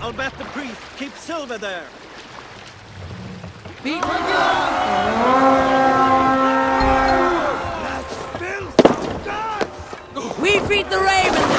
I'll bet the priest keeps silver there. Beat We feed the raven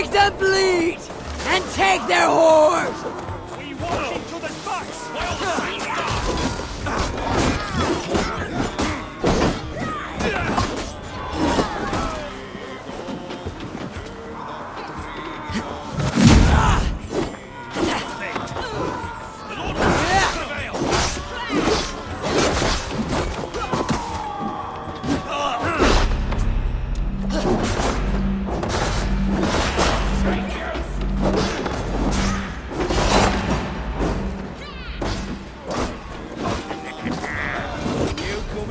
Make them bleed! And take their horse!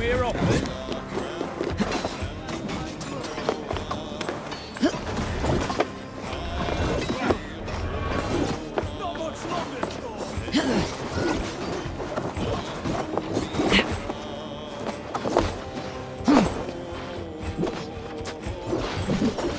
here often? you